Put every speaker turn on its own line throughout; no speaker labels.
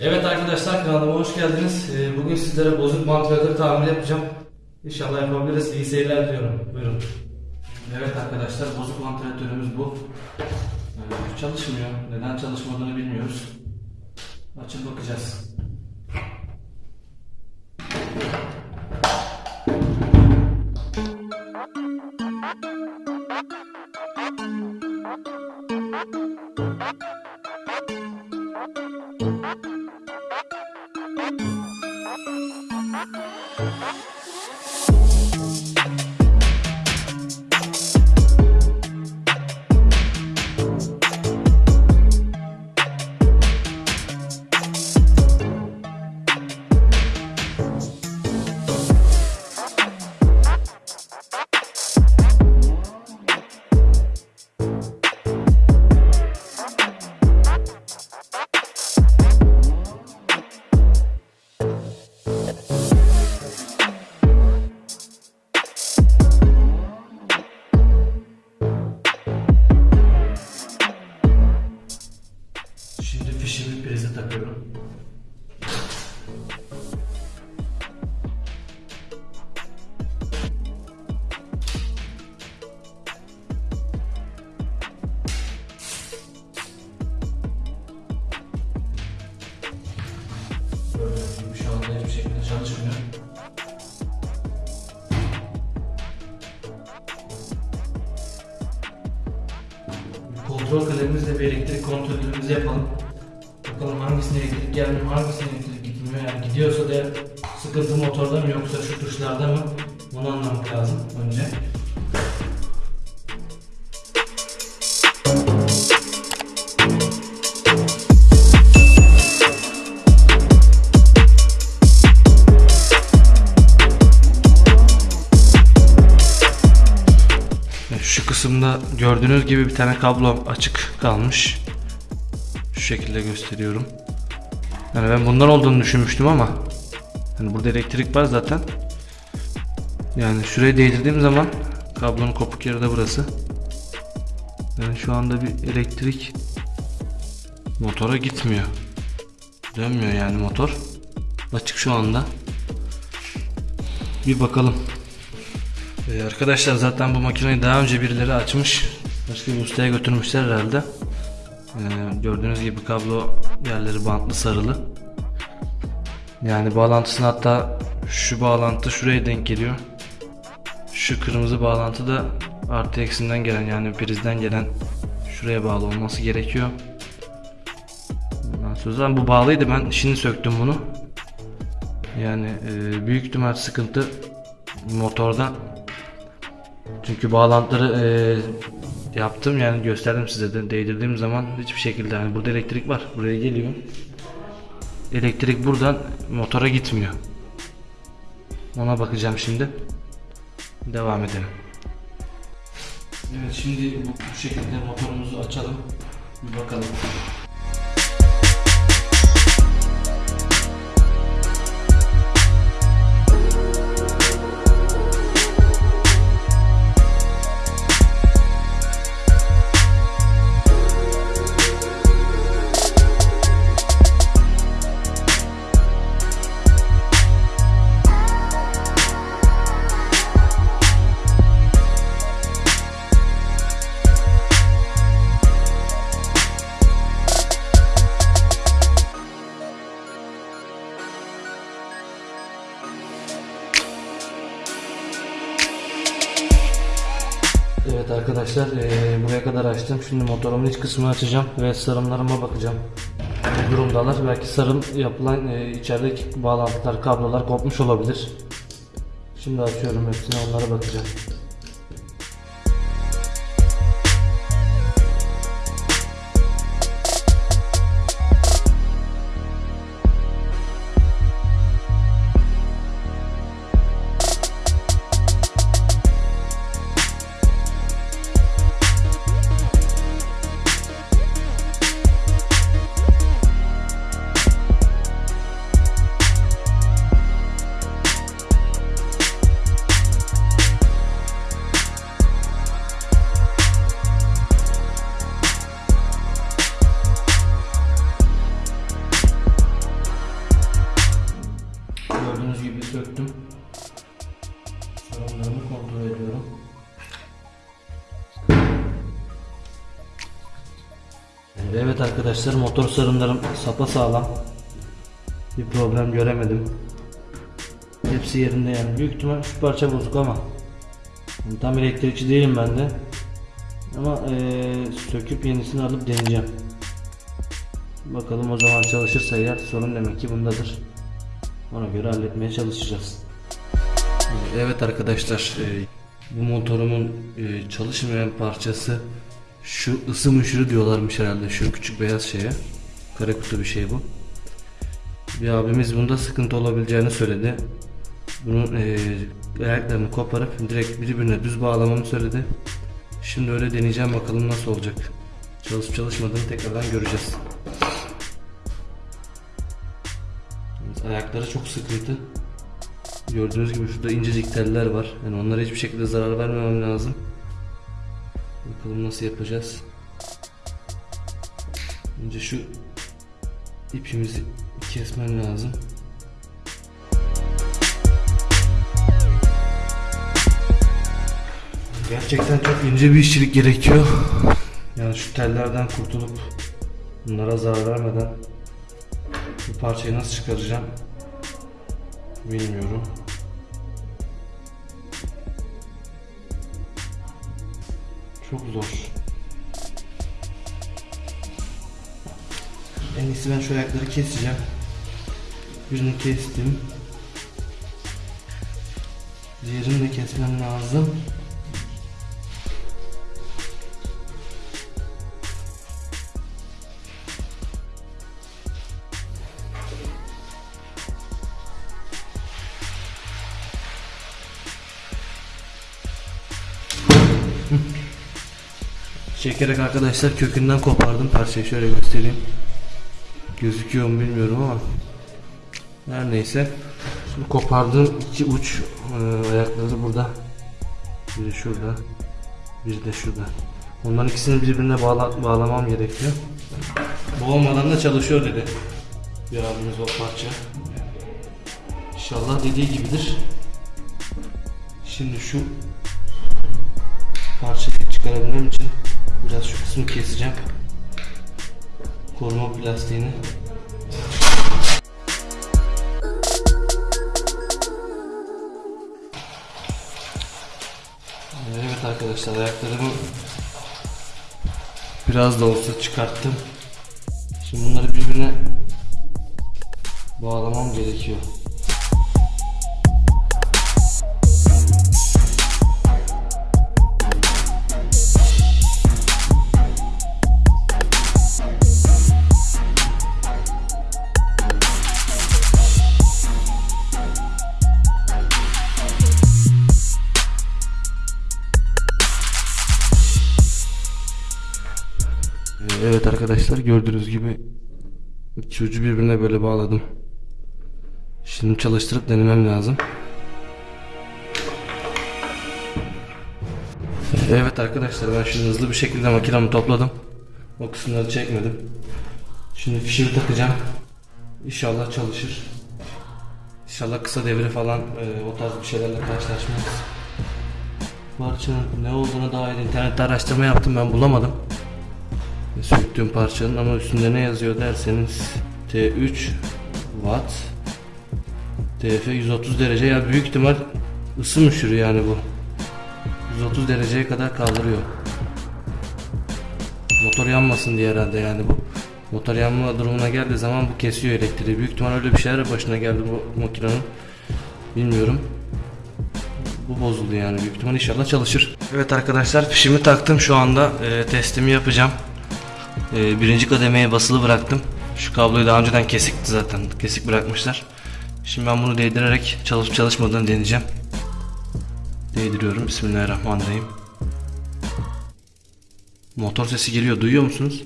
Evet arkadaşlar kanalıma hoş geldiniz. Ee, Bugün sizlere bozuk vantilatör tamir yapacağım. İnşallah yapabiliriz. İyi seyirler diliyorum. Buyurun. Evet arkadaşlar bozuk vantilatörümüz bu. Ee, Çalışmıyor. Neden çalışmadığını bilmiyoruz. Açıp bakacağız. Kontrol kalemimizle bir elektrik kontrolümüzü yapalım. Bakalım hangisine elektrik gelmiyor, hangisine elektrik gitmiyor. Yani gidiyorsa da sıkıntı motorda mı yoksa şu tuşlarda mı? Bunu anlamak lazım önce. Gördüğünüz gibi bir tane kablo açık kalmış. Şu şekilde gösteriyorum. Yani ben bundan olduğunu düşünmüştüm ama yani burada elektrik var zaten. Yani şuraya değdirdiğim zaman kablonun kopuk yeri de burası. Yani şu anda bir elektrik motora gitmiyor. Dönmüyor yani motor. Açık şu anda. Bir bakalım. Ee, arkadaşlar zaten bu makineyi daha önce birileri açmış. Başka bir ustaya götürmüşler herhalde. Ee, gördüğünüz gibi kablo yerleri bantlı sarılı. Yani bağlantısını hatta şu bağlantı şuraya denk geliyor. Şu kırmızı bağlantı da artı eksinden gelen yani prizden gelen şuraya bağlı olması gerekiyor. Ondan bu bağlıydı ben şimdi söktüm bunu. Yani e, büyük ihtimal sıkıntı motorda. Çünkü bağlantıları e, yaptım yani gösterdim size de değdirdiğim zaman hiçbir şekilde yani burada elektrik var buraya geliyor. Elektrik buradan motora gitmiyor. Ona bakacağım şimdi. Devam edelim. Evet şimdi bu, bu şekilde motorumuzu açalım. Bir bakalım. Arkadaşlar eee, buraya kadar açtım. Şimdi motorumun iç kısmını açacağım ve sarımlarıma bakacağım. Ne durumdalar? Belki sarım yapılan eee, içerideki bağlantılar, kablolar kopmuş olabilir. Şimdi açıyorum hepsine onlara bakacağım. Evet arkadaşlar motor sarımlarım sapa sağlam. Bir problem göremedim. Hepsi yerinde yani. Büyük ihtimal şu parça bozuk ama. Yani tam elektrikçi değilim ben de. Ama eee, söküp yenisini alıp deneyeceğim. Bakalım o zaman çalışırsa eğer sorun demek ki bundadır. Ona göre halletmeye çalışacağız. Evet arkadaşlar e, bu motorumun e, çalışmayan parçası şu ısı müşürü diyorlarmış herhalde şu küçük beyaz şeye. Kare kutu bir şey bu. Bir abimiz bunda sıkıntı olabileceğini söyledi. Bunun e, ayaklarını koparıp direkt birbirine düz bağlamamı söyledi. Şimdi öyle deneyeceğim bakalım nasıl olacak. Çalışıp çalışmadığını tekrardan göreceğiz. Ayakları çok sıkıntı. Gördüğünüz gibi şurada incecik teller var. Yani onlara hiçbir şekilde zarar vermemem lazım. Bakalım nasıl yapacağız. Önce şu ipimizi kesmem lazım. Gerçekten çok ince bir işçilik gerekiyor. Yani şu tellerden kurtulup bunlara zarar vermeden bu parçayı nasıl çıkaracağım bilmiyorum. Çok zor. En iyisi ben şu ayakları keseceğim. Birini kestim. Diğerini de kesmem lazım. Çekerek arkadaşlar kökünden kopardım parçayı şöyle göstereyim. Gözüküyor mu bilmiyorum ama her neyse. Şimdi kopardığım iki uç e, ayakları burada. Biri şurada. Biri de şurada. Onların ikisini birbirine bağla, bağlamam gerekiyor. Bu olmadan da çalışıyor dedi. Bir abimiz o parça. İnşallah dediği gibidir. Şimdi şu parçayı çıkarabilmem için biraz şu kısmı keseceğim. Koruma plastiğini. Evet arkadaşlar ayaklarımı biraz da olsa çıkarttım. Şimdi bunları birbirine bağlamam gerekiyor. Arkadaşlar gördüğünüz gibi iki ucu birbirine böyle bağladım. Şimdi çalıştırıp denemem lazım. Evet arkadaşlar ben şimdi hızlı bir şekilde makinamı topladım. O kısımları çekmedim. Şimdi fişimi takacağım. İnşallah çalışır. İnşallah kısa devre falan e, o tarz bir şeylerle karşılaşmayız. Parçanın ne olduğuna dair internette araştırma yaptım ben bulamadım söktüğüm parçanın ama üstünde ne yazıyor derseniz T3 Watt TF 130 derece. Ya büyük ihtimal ısı müşürü yani bu. 130 dereceye kadar kaldırıyor. Motor yanmasın diye herhalde yani bu. Motor yanma durumuna geldiği zaman bu kesiyor elektriği. Büyük ihtimal öyle bir şeyler başına geldi bu makinenin. Bilmiyorum. Bu bozuldu yani. Büyük ihtimal inşallah çalışır. Evet arkadaşlar fişimi taktım. Şu anda e, testimi yapacağım ee, birinci kademeye basılı bıraktım. Şu kabloyu daha önceden kesikti zaten. Kesik bırakmışlar. Şimdi ben bunu değdirerek çalışıp çalışmadığını deneyeceğim. Değdiriyorum. Bismillahirrahmanirrahim. Motor sesi geliyor. Duyuyor musunuz?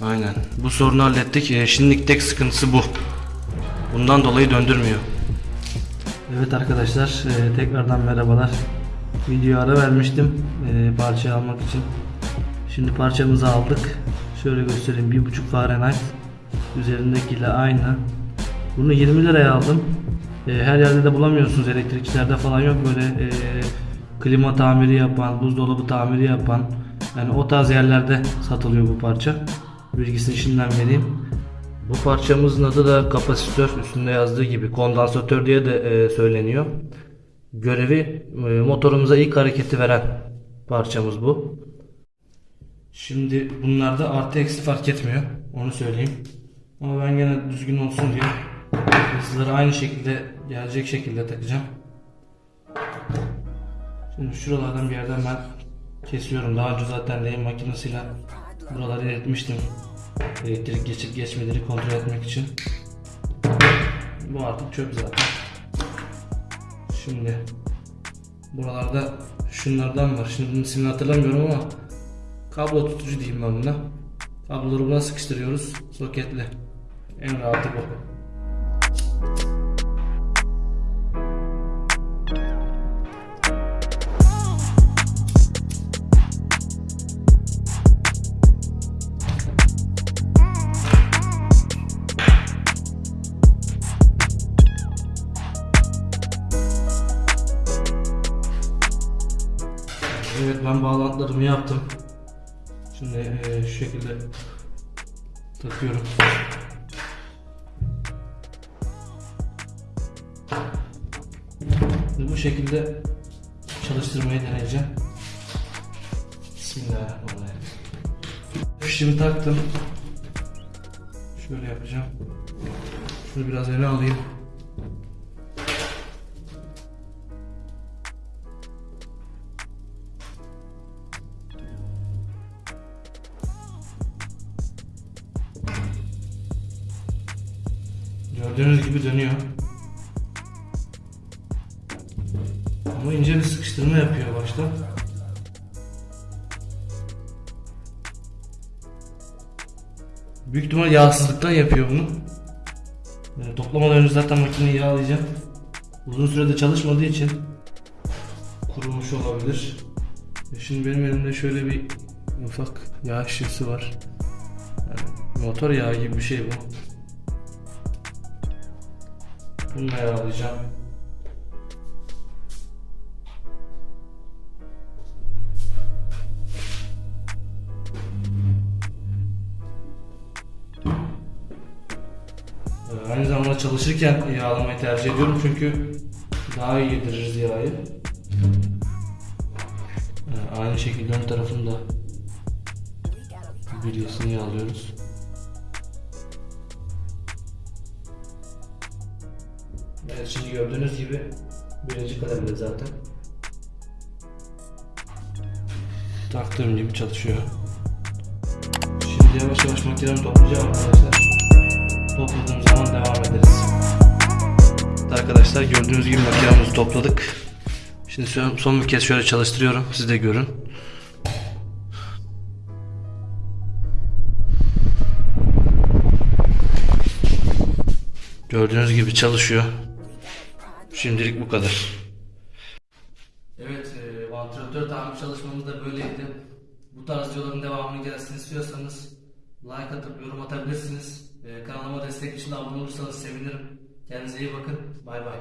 Aynen. Bu sorunu hallettik. Ee, şimdilik tek sıkıntısı bu. Bundan dolayı döndürmüyor. Evet arkadaşlar e, tekrardan merhabalar. Video ara vermiştim e, parçayı almak için. Şimdi parçamızı aldık. Şöyle göstereyim. 1.5 Fahrenheit. Üzerindekiyle aynı. Bunu 20 liraya aldım. E, her yerde de bulamıyorsunuz. Elektrikçilerde falan yok böyle e, klima tamiri yapan, buzdolabı tamiri yapan. Yani o tarz yerlerde satılıyor bu parça. Bilgisini şimdiden vereyim. Bu parçamızın adı da kapasitör. Üstünde yazdığı gibi kondansatör diye de e, söyleniyor. Görevi e, motorumuza ilk hareketi veren parçamız bu. Şimdi bunlarda artı eksi fark etmiyor. Onu söyleyeyim. Ama ben gene düzgün olsun diye hızları aynı şekilde gelecek şekilde takacağım. Şimdi şuralardan bir yerden ben kesiyorum. Daha önce zaten lehim makinesiyle buraları eritmiştim. Elektrik geçip geçmediğini kontrol etmek için. Bu artık çöp zaten. Şimdi buralarda şunlardan var. Şimdi bunun ismini hatırlamıyorum ama kablo tutucu diyeyim ben buna. Kabloları buna sıkıştırıyoruz soketli. En rahatı bu. Evet ben bağlantılarımı yaptım. Şimdi eee, şu şekilde takıyorum. Şimdi bu şekilde çalıştırmayı deneyeceğim. Bismillahirrahmanirrahim. Fişimi taktım. Şöyle yapacağım. Şunu biraz öne alayım. Büyük ihtimal yağsızlıktan yapıyor bunu. Yani toplamadan önce zaten makineyi yağlayacağım. Uzun sürede çalışmadığı için kurumuş olabilir. E Şimdi benim elimde şöyle bir ufak yağ şişesi var. Yani motor yağı gibi bir şey bu. Bununla yağlayacağım. Aynı zamanda çalışırken yağlamayı tercih ediyorum çünkü daha iyi yediririz yağı. Ee, Aynı şekilde ön tarafını da bilyasını yağlıyoruz. Evet şimdi gördüğünüz gibi birinci kademede zaten. Taktığım gibi çalışıyor. Şimdi yavaş yavaş makinemi toplayacağım arkadaşlar. Topladığım zaman devam ederiz. Arkadaşlar gördüğünüz gibi makinemizi topladık. Şimdi son bir kez şöyle çalıştırıyorum. Siz de görün. Gördüğünüz gibi çalışıyor. Şimdilik bu kadar. Evet, e, vantilatör tamir çalışmamız da böyleydi. Bu tarz videoların devamını gelsin istiyorsanız like atıp yorum atabilirsiniz. Ee, kanalıma destek için abone olursanız sevinirim. Kendinize iyi bakın. Bay bay.